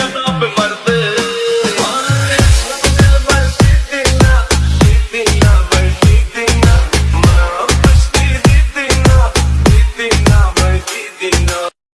up and